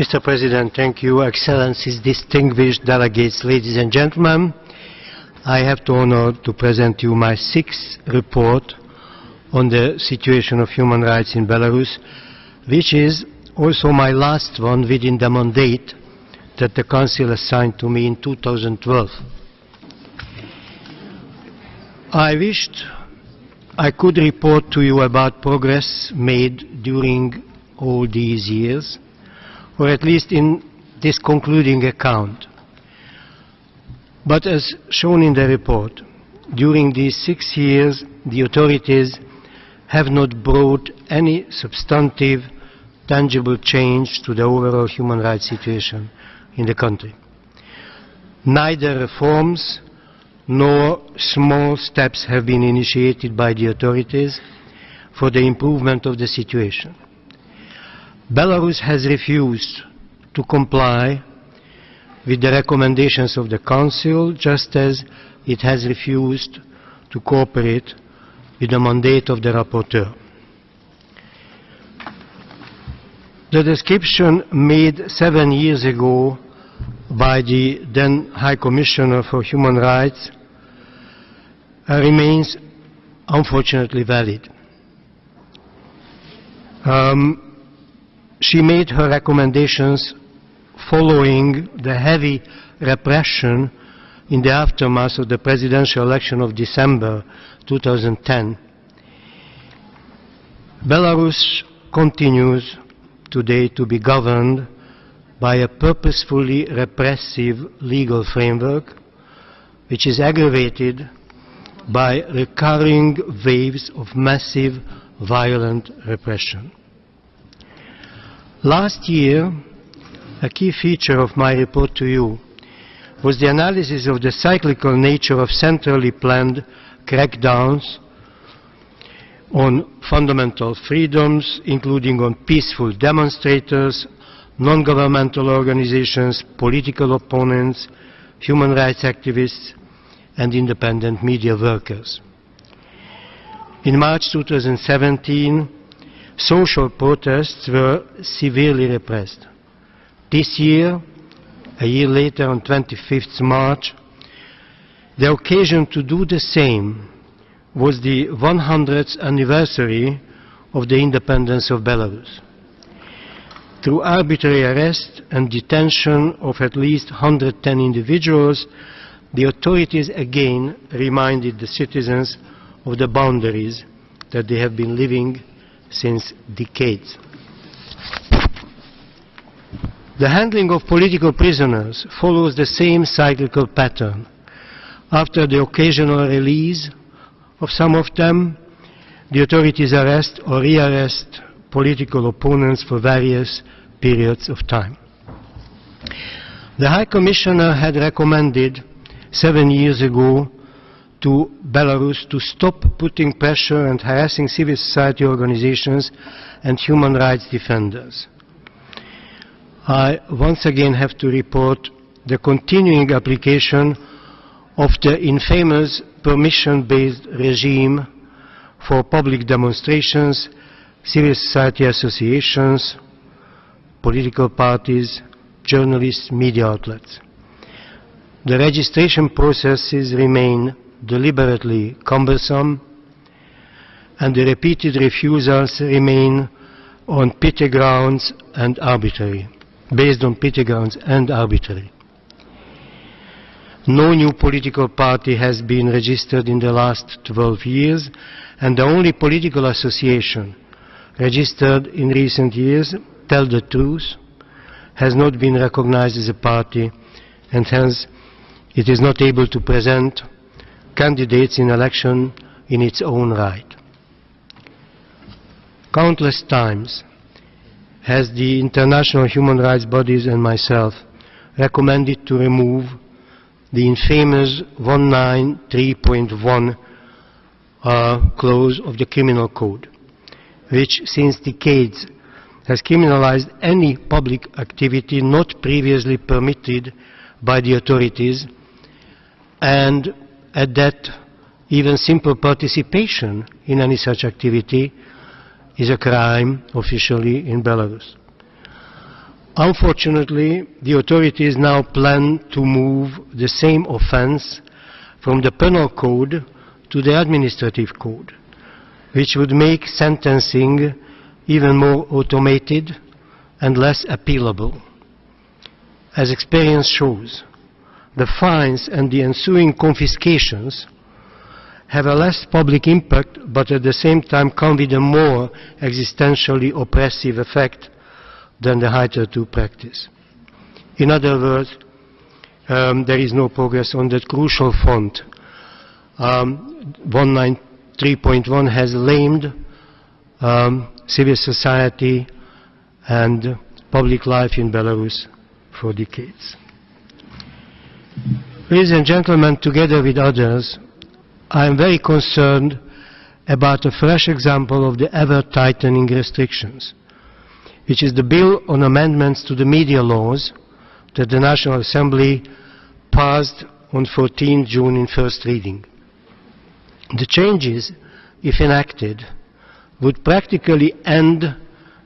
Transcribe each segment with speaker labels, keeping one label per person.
Speaker 1: Mr. President, thank you. Excellencies, distinguished delegates, ladies and gentlemen, I have the honor to present you my sixth report on the situation of human rights in Belarus, which is also my last one within the mandate that the Council assigned to me in 2012. I wished I could report to you about progress made during all these years, or at least in this concluding account. But as shown in the report, during these six years, the authorities have not brought any substantive, tangible change to the overall human rights situation in the country. Neither reforms nor small steps have been initiated by the authorities for the improvement of the situation. Belarus has refused to comply with the recommendations of the Council, just as it has refused to cooperate with the mandate of the rapporteur. The description made seven years ago by the then High Commissioner for Human Rights uh, remains unfortunately valid. Um, she made her recommendations following the heavy repression in the aftermath of the presidential election of December 2010. Belarus continues today to be governed by a purposefully repressive legal framework which is aggravated by recurring waves of massive violent repression. Last year, a key feature of my report to you was the analysis of the cyclical nature of centrally planned crackdowns on fundamental freedoms, including on peaceful demonstrators, non-governmental organizations, political opponents, human rights activists, and independent media workers. In March 2017, social protests were severely repressed. This year, a year later, on 25th March, the occasion to do the same was the 100th anniversary of the independence of Belarus. Through arbitrary arrest and detention of at least 110 individuals, the authorities again reminded the citizens of the boundaries that they have been living since decades. The handling of political prisoners follows the same cyclical pattern. After the occasional release of some of them, the authorities arrest or rearrest political opponents for various periods of time. The High Commissioner had recommended seven years ago to Belarus to stop putting pressure and harassing civil society organizations and human rights defenders. I once again have to report the continuing application of the infamous permission-based regime for public demonstrations, civil society associations, political parties, journalists, media outlets. The registration processes remain deliberately cumbersome and the repeated refusals remain on petty grounds and arbitrary based on petty grounds and arbitrary. No new political party has been registered in the last 12 years, and the only political association registered in recent years, Tell the Truth, has not been recognized as a party, and hence it is not able to present candidates in election in its own right. Countless times has the international human rights bodies and myself recommended to remove the infamous 193.1 uh, clause of the criminal code, which since decades has criminalized any public activity not previously permitted by the authorities and at that even simple participation in any such activity is a crime officially in Belarus. Unfortunately, the authorities now plan to move the same offense from the penal code to the administrative code, which would make sentencing even more automated and less appealable. As experience shows, the fines and the ensuing confiscations have a less public impact, but at the same time come with a more existentially oppressive effect than the hitherto practice. In other words, um, there is no progress on that crucial front. Um, 193.1 has lamed um, civil society and public life in Belarus for decades. Ladies and gentlemen, together with others, I am very concerned about a fresh example of the ever-tightening restrictions, which is the Bill on Amendments to the Media Laws that the National Assembly passed on 14 June in first reading. The changes, if enacted, would practically end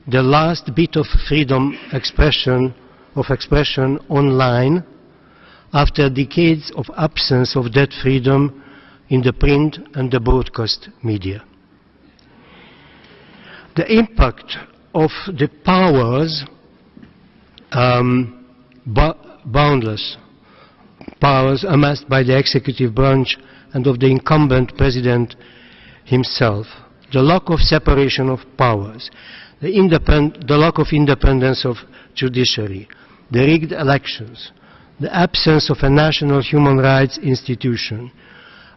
Speaker 1: the last bit of freedom expression, of expression online after decades of absence of that freedom in the print and the broadcast media. The impact of the powers, um, boundless powers amassed by the executive branch and of the incumbent president himself, the lack of separation of powers, the, the lack of independence of judiciary, the rigged elections, the absence of a national human rights institution,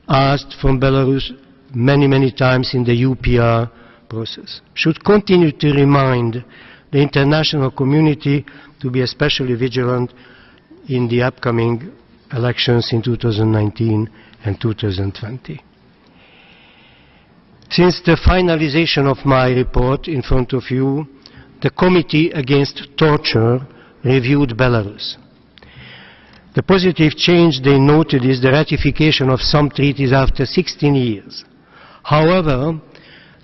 Speaker 1: asked from Belarus many, many times in the UPR process, should continue to remind the international community to be especially vigilant in the upcoming elections in 2019 and 2020. Since the finalization of my report in front of you, the Committee Against Torture reviewed Belarus. The positive change they noted is the ratification of some treaties after 16 years. However,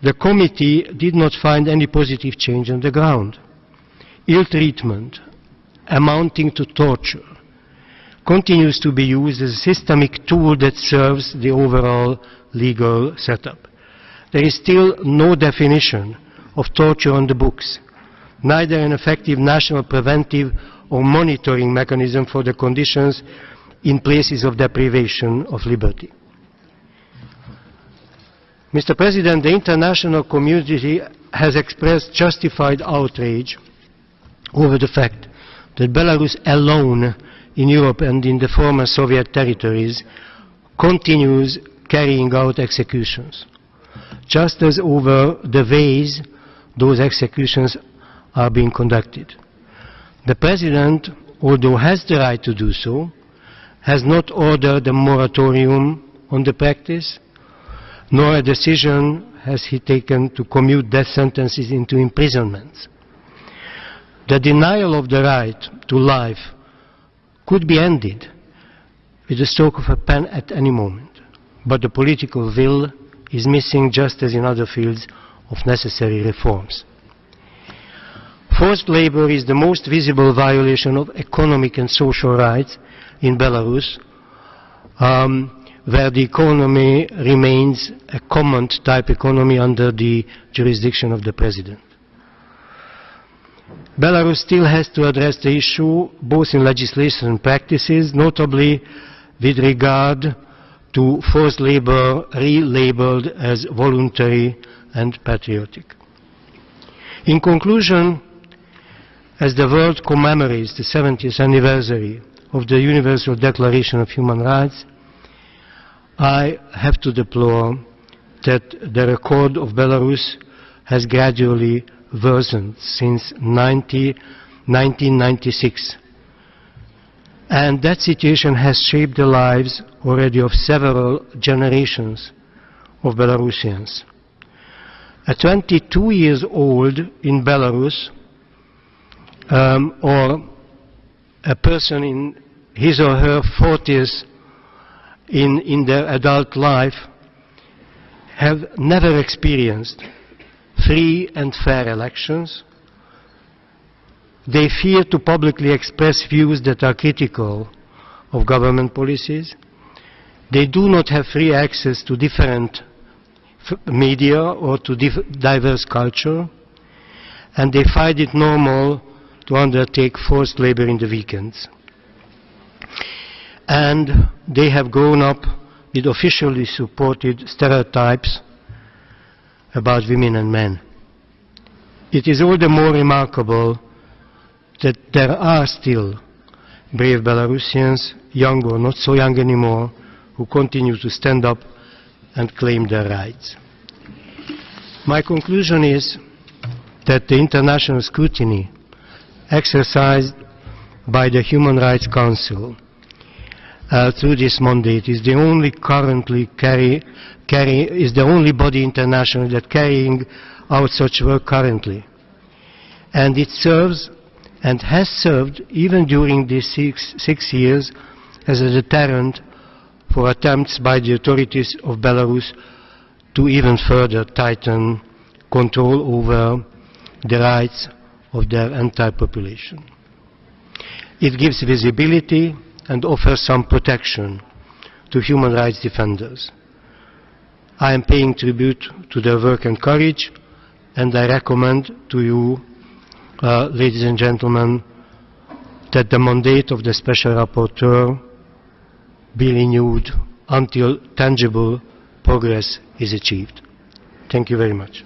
Speaker 1: the committee did not find any positive change on the ground. Ill treatment, amounting to torture, continues to be used as a systemic tool that serves the overall legal setup. There is still no definition of torture on the books, neither an effective national preventive or monitoring mechanism for the conditions in places of deprivation of liberty. Mr. President, the international community has expressed justified outrage over the fact that Belarus alone in Europe and in the former Soviet territories continues carrying out executions, just as over the ways those executions are being conducted. The President, although has the right to do so, has not ordered a moratorium on the practice, nor a decision has he taken to commute death sentences into imprisonments. The denial of the right to life could be ended with the stroke of a pen at any moment, but the political will is missing just as in other fields of necessary reforms. Forced labor is the most visible violation of economic and social rights in Belarus, um, where the economy remains a command type economy under the jurisdiction of the president. Belarus still has to address the issue both in legislation and practices, notably with regard to forced labor relabeled as voluntary and patriotic. In conclusion, as the world commemorates the 70th anniversary of the Universal Declaration of Human Rights, I have to deplore that the record of Belarus has gradually worsened since 90, 1996. And that situation has shaped the lives already of several generations of Belarusians. At 22 years old in Belarus, um, or a person in his or her 40s in, in their adult life have never experienced free and fair elections, They fear to publicly express views that are critical of government policies. They do not have free access to different media or to diverse culture. And they find it normal to undertake forced labor in the weekends. And they have grown up with officially supported stereotypes about women and men. It is all the more remarkable that there are still brave Belarusians, young or not so young anymore, who continue to stand up and claim their rights. My conclusion is that the international scrutiny exercised by the Human Rights Council uh, through this mandate is the only currently carry, carry, is the only body internationally that carrying out such work currently. And it serves and has served even during these six, six years as a deterrent for attempts by the authorities of Belarus to even further tighten control over the rights of their entire population. It gives visibility and offers some protection to human rights defenders. I am paying tribute to their work and courage, and I recommend to you, uh, ladies and gentlemen, that the mandate of the Special Rapporteur be renewed until tangible progress is achieved. Thank you very much.